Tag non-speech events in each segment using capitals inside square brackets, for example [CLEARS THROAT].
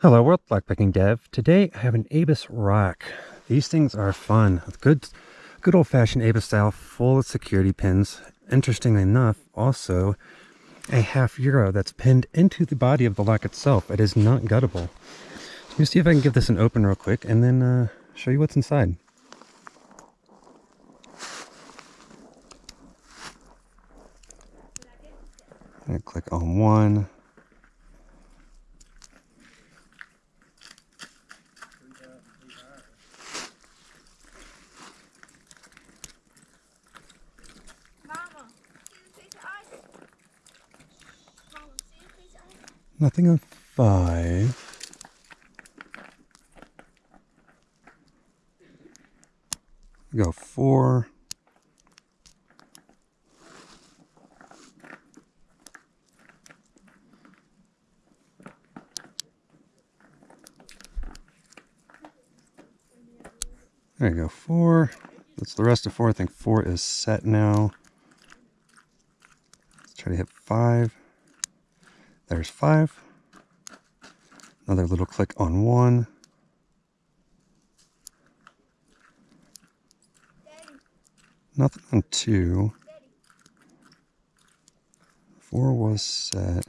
Hello world, Lockpicking Dev. Today I have an ABUS rock. These things are fun. Good, good old-fashioned ABUS style, full of security pins. Interestingly enough, also a half euro that's pinned into the body of the lock itself. It is not guttable. Let me see if I can give this an open real quick and then uh, show you what's inside. Click on one. Nothing on five. go four. There you go, four. That's the rest of four. I think four is set now. Let's try to hit five. There's five. Another little click on one. Nothing on two. Four was set.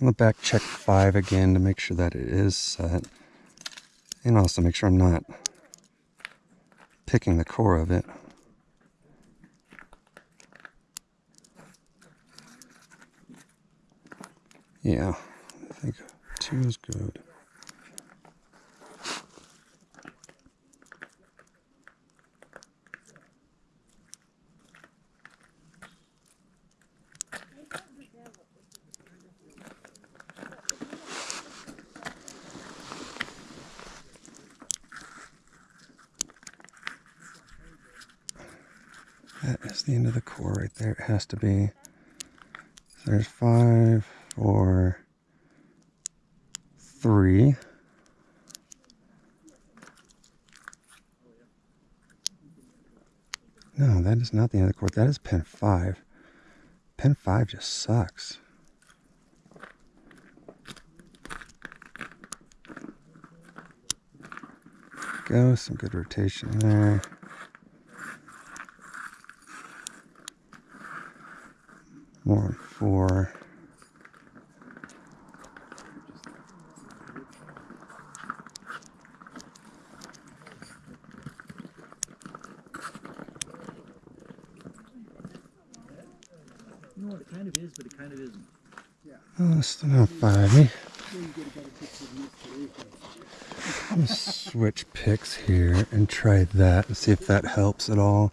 On the back, check five again to make sure that it is set. And also make sure I'm not picking the core of it. Yeah, I think two is good. That is the end of the core right there. It has to be. There's five, four, three. No, that is not the end of the core. That is pin five. Pin five just sucks. Go, some good rotation there. More four. Know what, it kind of is, but it kind of isn't. Oh, still not five. Me. I'm gonna switch picks here and try that and see if that helps at all.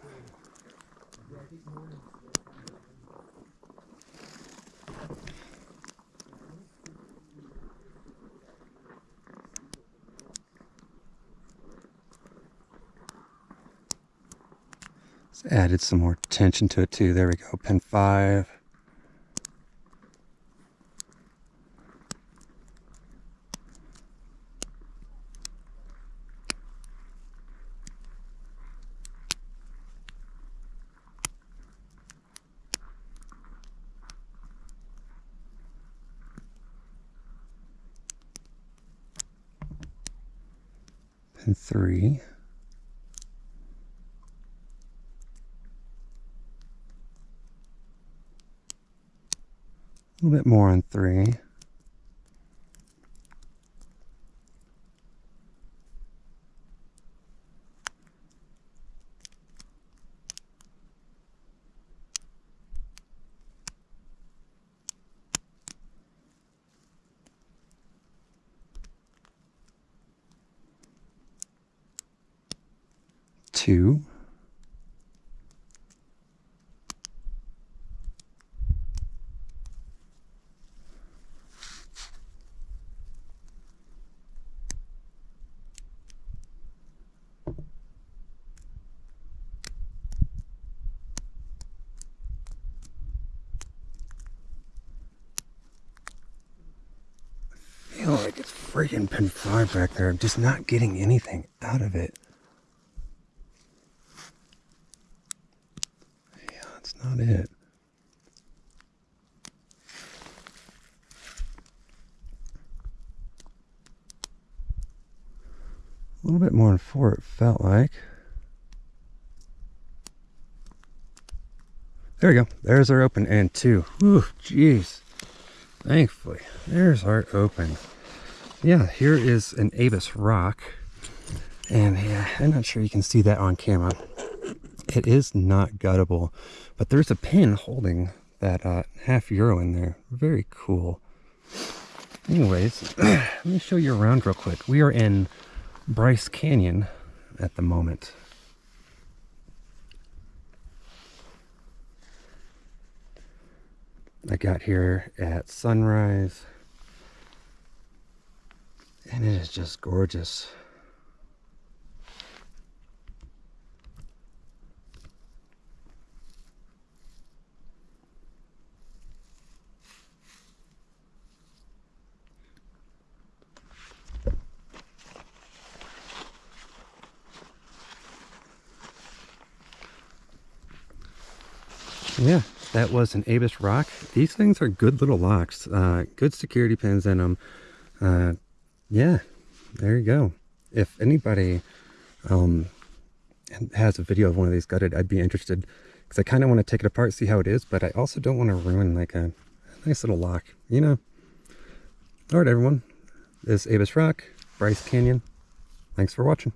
Added some more tension to it too. There we go. Pin five. Pin three. A little bit more on three. Two. feel like it's freaking pin five back there. I'm just not getting anything out of it. Yeah, that's not it. A little bit more than four, it felt like. There we go. There's our open end too. Whew, jeez. Thankfully, there's our open. Yeah, here is an ABUS rock. And yeah, I'm not sure you can see that on camera. It is not guttable, but there's a pin holding that uh, half euro in there. Very cool. Anyways, [CLEARS THROAT] let me show you around real quick. We are in Bryce Canyon at the moment. I got here at sunrise and it is just gorgeous. Yeah, that was an ABUS rock. These things are good little locks. Uh, good security pins in them. Uh, yeah, there you go. If anybody um, has a video of one of these gutted, I'd be interested because I kind of want to take it apart, see how it is, but I also don't want to ruin like a, a nice little lock, you know? All right, everyone. This is Rock, Bryce Canyon. Thanks for watching.